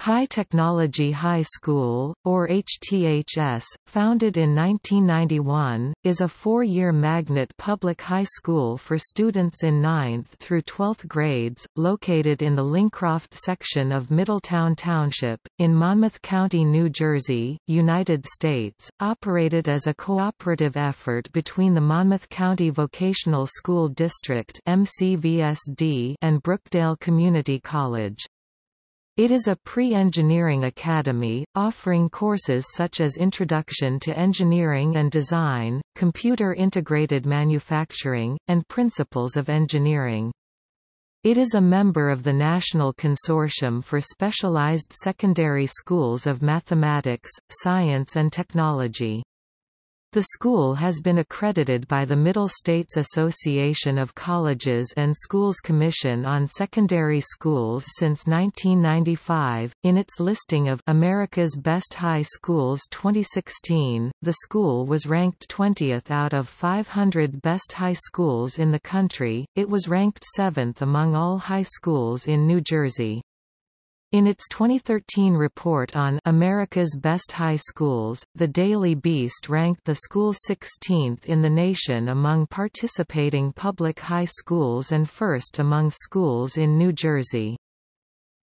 High Technology High School, or HTHS, founded in 1991, is a four-year magnet public high school for students in 9th through 12th grades, located in the Lincroft section of Middletown Township, in Monmouth County, New Jersey, United States, operated as a cooperative effort between the Monmouth County Vocational School District and Brookdale Community College. It is a pre-engineering academy, offering courses such as Introduction to Engineering and Design, Computer Integrated Manufacturing, and Principles of Engineering. It is a member of the National Consortium for Specialized Secondary Schools of Mathematics, Science and Technology. The school has been accredited by the Middle States Association of Colleges and Schools Commission on Secondary Schools since 1995. In its listing of America's Best High Schools 2016, the school was ranked 20th out of 500 best high schools in the country. It was ranked 7th among all high schools in New Jersey. In its 2013 report on America's Best High Schools, the Daily Beast ranked the school 16th in the nation among participating public high schools and first among schools in New Jersey.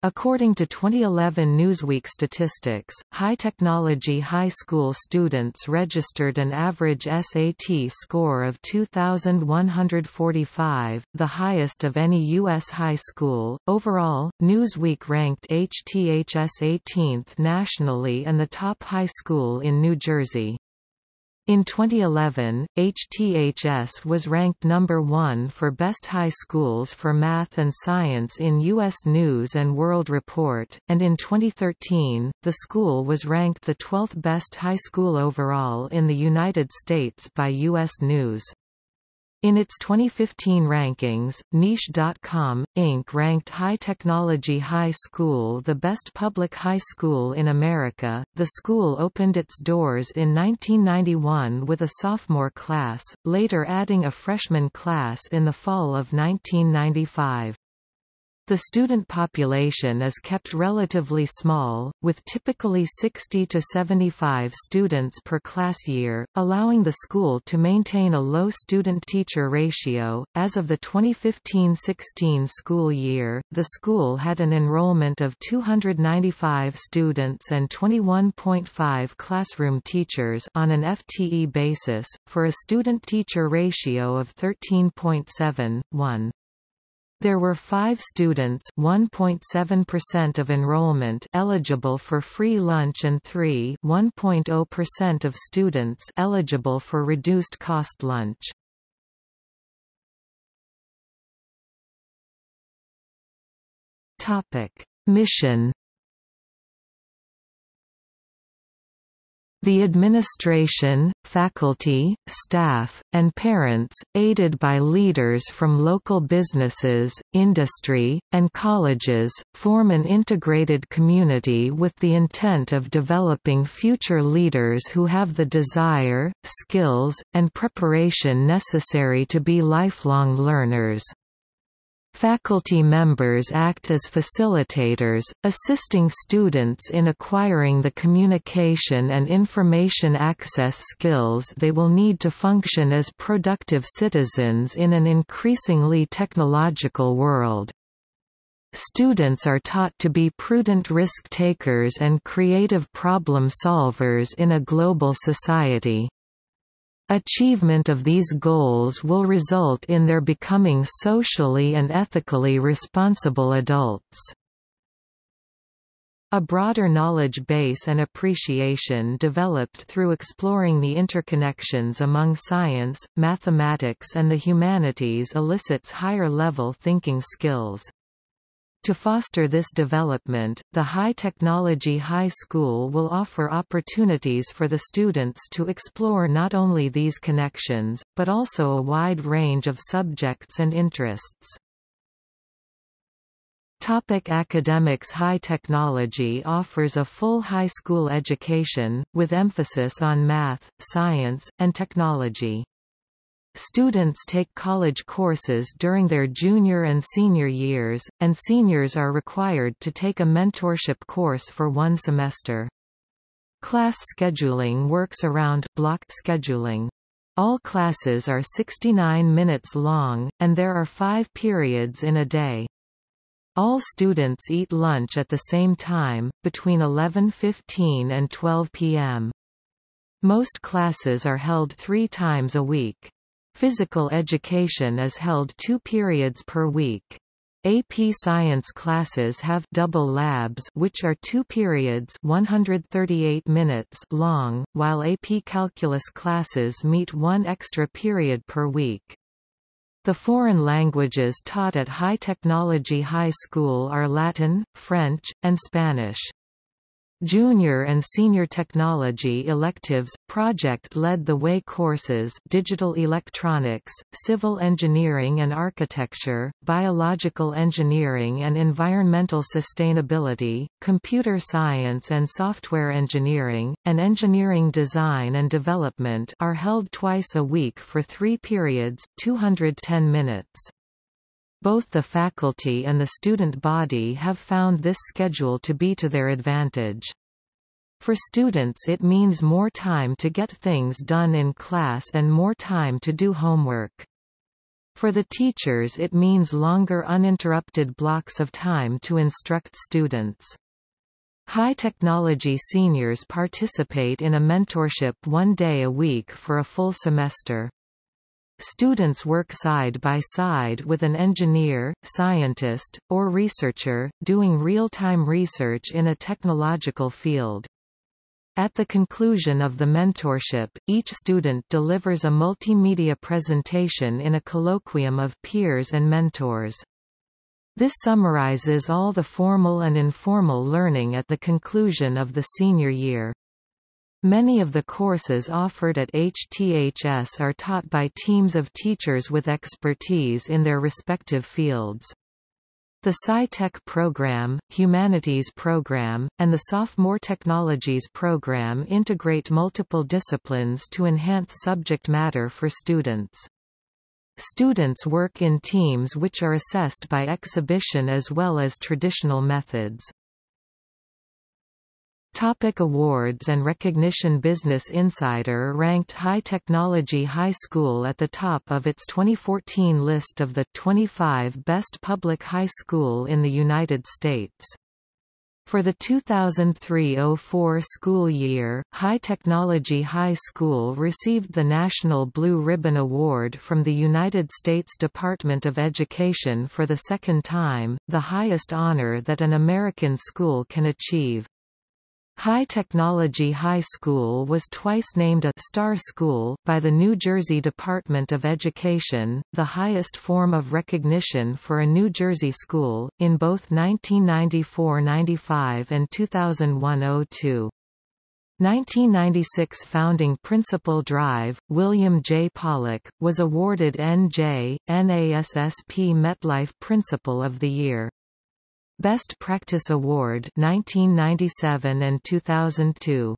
According to 2011 Newsweek statistics, high-technology high school students registered an average SAT score of 2,145, the highest of any U.S. high school. Overall, Newsweek ranked HTHS 18th nationally and the top high school in New Jersey. In 2011, HTHS was ranked number one for best high schools for math and science in U.S. News & World Report, and in 2013, the school was ranked the 12th best high school overall in the United States by U.S. News. In its 2015 rankings, Niche.com, Inc. ranked High Technology High School the best public high school in America. The school opened its doors in 1991 with a sophomore class, later adding a freshman class in the fall of 1995. The student population is kept relatively small, with typically 60 to 75 students per class year, allowing the school to maintain a low student-teacher ratio. As of the 2015-16 school year, the school had an enrollment of 295 students and 21.5 classroom teachers on an FTE basis, for a student-teacher ratio of 13.7:1. There were five students (1.7% of enrollment eligible for free lunch and 3 1.0% of students eligible for reduced-cost lunch. Mission The administration, faculty, staff, and parents, aided by leaders from local businesses, industry, and colleges, form an integrated community with the intent of developing future leaders who have the desire, skills, and preparation necessary to be lifelong learners. Faculty members act as facilitators, assisting students in acquiring the communication and information access skills they will need to function as productive citizens in an increasingly technological world. Students are taught to be prudent risk-takers and creative problem solvers in a global society. Achievement of these goals will result in their becoming socially and ethically responsible adults. A broader knowledge base and appreciation developed through exploring the interconnections among science, mathematics and the humanities elicits higher-level thinking skills. To foster this development, the High Technology High School will offer opportunities for the students to explore not only these connections, but also a wide range of subjects and interests. Topic academics High Technology offers a full high school education, with emphasis on math, science, and technology. Students take college courses during their junior and senior years, and seniors are required to take a mentorship course for one semester. Class scheduling works around block scheduling. All classes are 69 minutes long, and there are five periods in a day. All students eat lunch at the same time, between 11.15 and 12 p.m. Most classes are held three times a week. Physical education is held two periods per week. AP Science classes have double labs which are two periods 138 minutes long, while AP Calculus classes meet one extra period per week. The foreign languages taught at High Technology High School are Latin, French, and Spanish. Junior and Senior Technology electives, Project led the way courses Digital Electronics, Civil Engineering and Architecture, Biological Engineering and Environmental Sustainability, Computer Science and Software Engineering, and Engineering Design and Development are held twice a week for three periods 210 minutes. Both the faculty and the student body have found this schedule to be to their advantage. For students it means more time to get things done in class and more time to do homework. For the teachers it means longer uninterrupted blocks of time to instruct students. High technology seniors participate in a mentorship one day a week for a full semester. Students work side by side with an engineer, scientist, or researcher, doing real-time research in a technological field. At the conclusion of the mentorship, each student delivers a multimedia presentation in a colloquium of peers and mentors. This summarizes all the formal and informal learning at the conclusion of the senior year. Many of the courses offered at HTHS are taught by teams of teachers with expertise in their respective fields. The SciTech program, Humanities program, and the Sophomore Technologies program integrate multiple disciplines to enhance subject matter for students. Students work in teams which are assessed by exhibition as well as traditional methods. Topic awards and recognition Business Insider ranked High Technology High School at the top of its 2014 list of the 25 best public high school in the United States. For the 2003–04 school year, High Technology High School received the National Blue Ribbon Award from the United States Department of Education for the second time, the highest honor that an American school can achieve. High Technology High School was twice named a «Star School» by the New Jersey Department of Education, the highest form of recognition for a New Jersey school, in both 1994–95 and 2001–02. 1996 founding principal Drive, William J. Pollock, was awarded N.J., NASSP MetLife Principal of the Year. Best Practice Award 1997 and 2002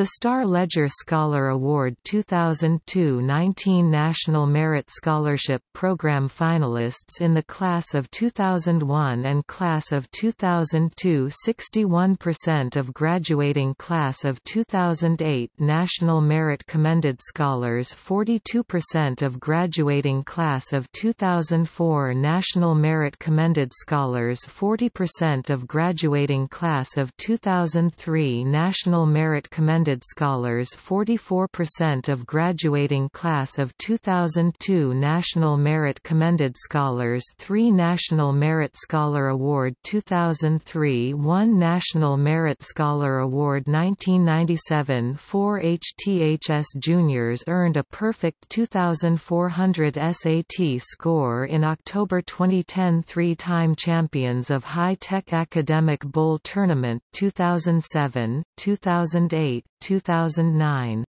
the Star Ledger Scholar Award 2002-19 National Merit Scholarship Program finalists in the class of 2001 and class of 2002 61% of graduating class of 2008 National Merit Commended Scholars 42% of graduating class of 2004 National Merit Commended Scholars 40% of graduating class of 2003 National Merit Commended Scholars 44% of graduating class of 2002 National Merit Commended Scholars 3 National Merit Scholar Award 2003 1 National Merit Scholar Award 1997 4 HTHS Juniors earned a perfect 2400 SAT score in October 2010 three-time champions of High Tech Academic Bowl Tournament 2007, 2008, 2009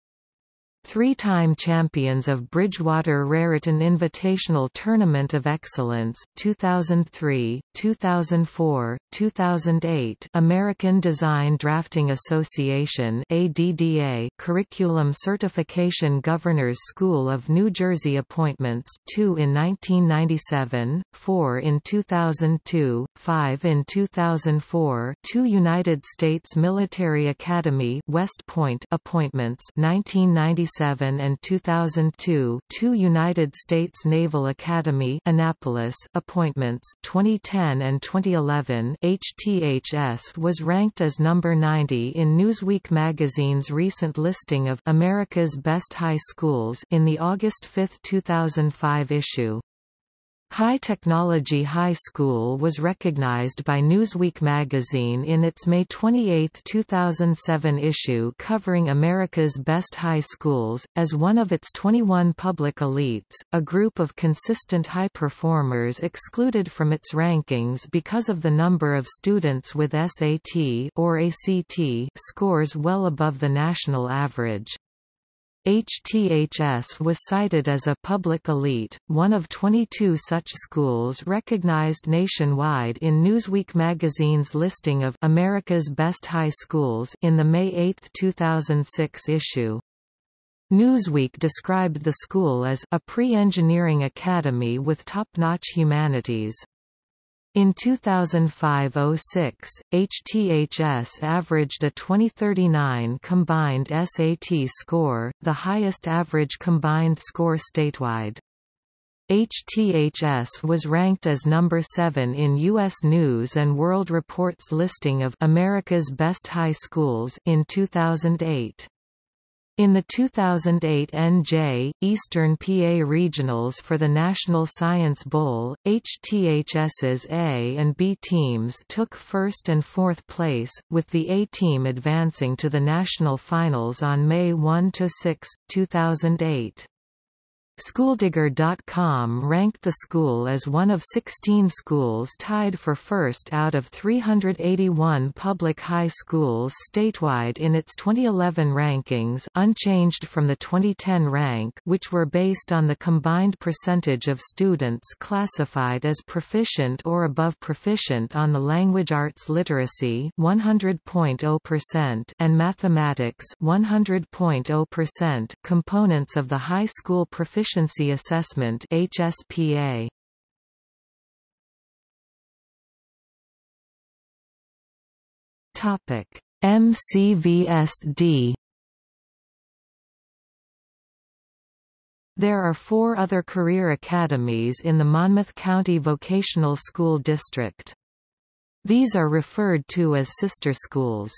Three-time champions of Bridgewater Raritan Invitational Tournament of Excellence 2003, 2004, 2008 American Design Drafting Association ADDA Curriculum Certification Governors School of New Jersey appointments 2 in 1997, 4 in 2002, 5 in 2004 2 United States Military Academy West Point appointments 1997 1997 and 2002 two United States Naval Academy Annapolis appointments 2010 and 2011 HTHS was ranked as number 90 in Newsweek magazine's recent listing of America's Best High Schools in the August 5, 2005 issue. High Technology High School was recognized by Newsweek magazine in its May 28, 2007 issue covering America's best high schools, as one of its 21 public elites, a group of consistent high performers excluded from its rankings because of the number of students with SAT or ACT scores well above the national average. HTHS was cited as a public elite, one of 22 such schools recognized nationwide in Newsweek magazine's listing of America's Best High Schools in the May 8, 2006 issue. Newsweek described the school as a pre-engineering academy with top-notch humanities. In 2005–06, HTHS averaged a 2039 combined SAT score, the highest average combined score statewide. HTHS was ranked as number 7 in U.S. News & World Report's listing of America's Best High Schools in 2008. In the 2008 NJ, Eastern PA Regionals for the National Science Bowl, HTHS's A and B teams took first and fourth place, with the A team advancing to the national finals on May 1–6, 2008. Schooldigger.com ranked the school as one of 16 schools tied for first out of 381 public high schools statewide in its 2011 rankings unchanged from the 2010 rank which were based on the combined percentage of students classified as proficient or above proficient on the language arts literacy 100.0% and mathematics 100.0% components of the high school proficiency Proficiency Assessment HSPA. Topic: MCVSD. There are four other career academies in the Monmouth County Vocational School District. These are referred to as sister schools.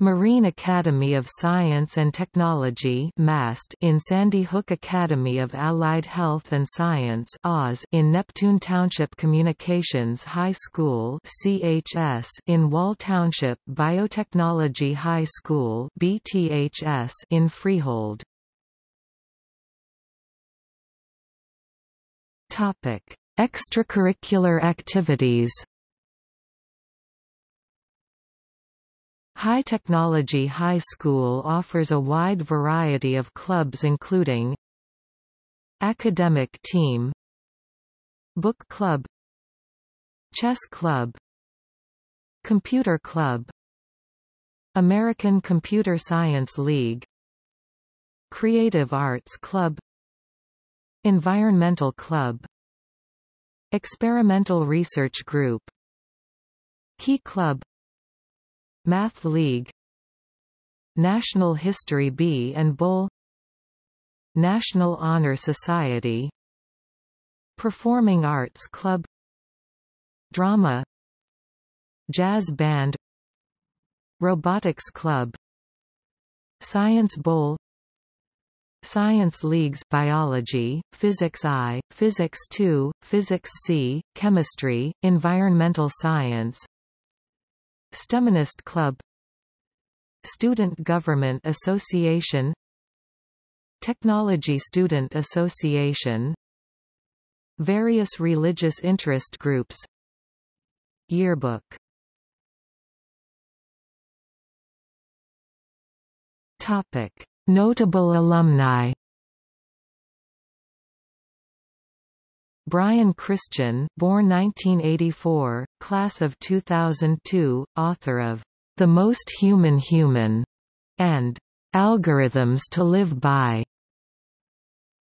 Marine Academy of Science and Technology MAST in Sandy Hook Academy of Allied Health and Science Oz in Neptune Township Communications High School CHS in Wall Township Biotechnology High School BTHS in Freehold. Topic: Extracurricular activities High Technology High School offers a wide variety of clubs including Academic Team Book Club Chess Club Computer Club American Computer Science League Creative Arts Club Environmental Club Experimental Research Group Key Club Math League National History Bee and Bowl National Honor Society Performing Arts Club Drama Jazz Band Robotics Club Science Bowl Science Leagues Biology, Physics I, Physics II, Physics C, Chemistry, Environmental Science STEMinist Club. Student Government Association. Technology Student Association. Various religious interest groups. Yearbook. Topic. Notable alumni Brian Christian born 1984, class of 2002, author of The Most Human Human and Algorithms to Live By.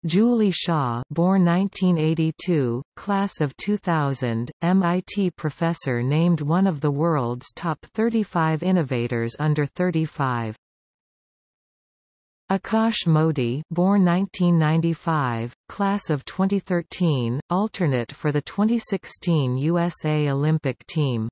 Julie Shah born 1982, class of 2000, MIT professor named one of the world's top 35 innovators under 35. Akash Modi born 1995, class of 2013, alternate for the 2016 USA Olympic team.